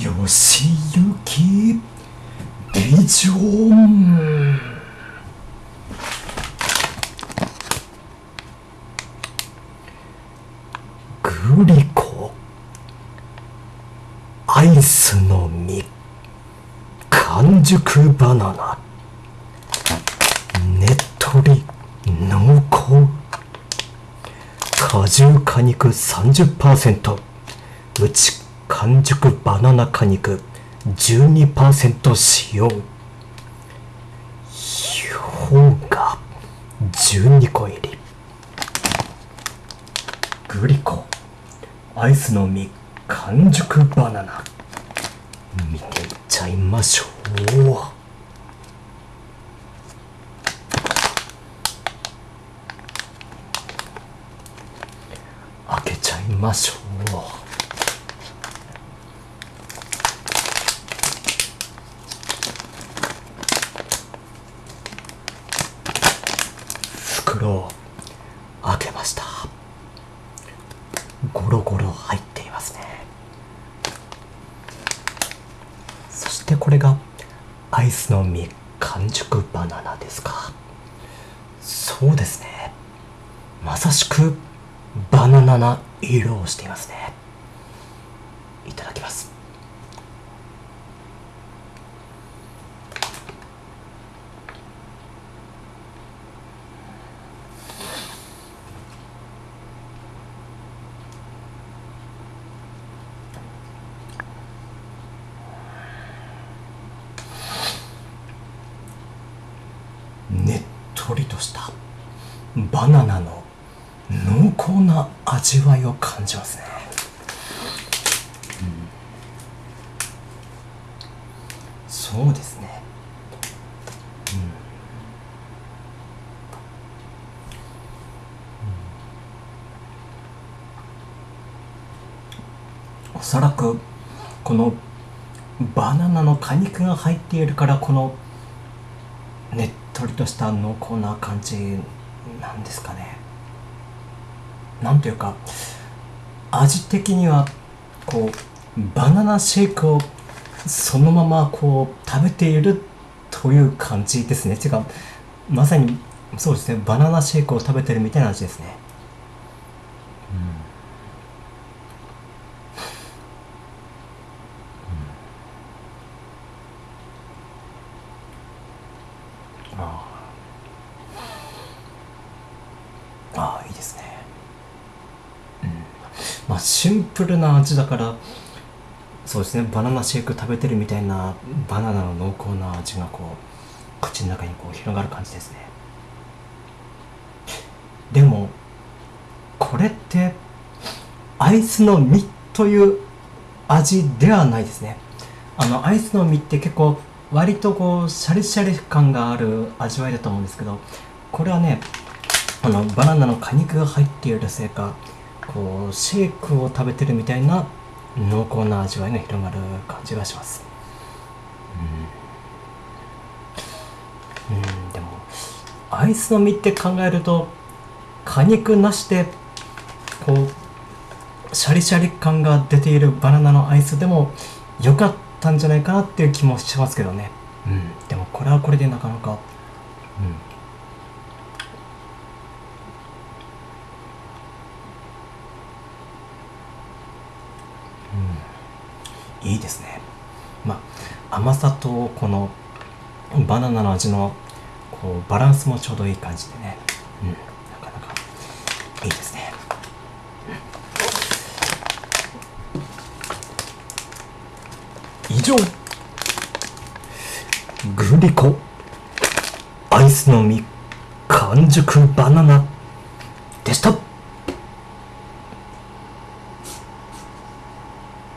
よしゆきビジョン。グリコ。アイスの実完熟バナナ。ねっとり濃厚。果汁果肉30%うち完熟バナナ果肉12%使用。氷が12個入り。グリコ。アイスの実完熟バナナ。見ていっちゃいましょう。開けちゃいましょう。袋を開けました。ゴロゴロ入っていますね。そしてこれがアイスの実完熟バナナですか。そうですね。まさしくバナナな色をしていますね。いただきます。ねっとりとしたバナナの濃厚な味わいを感じますね、うん、そうですね、うん、おそらくこのバナナの果肉が入っているからこのとりとした濃厚な感じなんですかね。なんというか味的にはこうバナナシェイクをそのままこう食べているという感じですね。てかまさにそうですね。バナナシェイクを食べてるみたいな味ですね。ああいいですね。うん。まあシンプルな味だからそうですねバナナシェイク食べてるみたいなバナナの濃厚な味がこう口の中にこう広がる感じですね。でもこれってアイスの実という味ではないですね。あのアイスの実って結構割とこうシャリシャリ感がある味わいだと思うんですけどこれはねあのバナナの果肉が入っているせいかこうシェイクを食べてるみたいな濃厚な味わいが広がる感じがします。うん、うん、でもアイスの実って考えると果肉なしでこうシャリシャリ感が出ているバナナのアイスでも良かったんじゃないかなっていう気もしますけどね、うん、でもこれはこれでなかなか、うん、いいですね。まあ甘さとこのバナナの味のこうバランスもちょうどいい感じでね、うん、なかなかいいですね、うん、以上グリコ。アイスの実完熟バナナ。でした。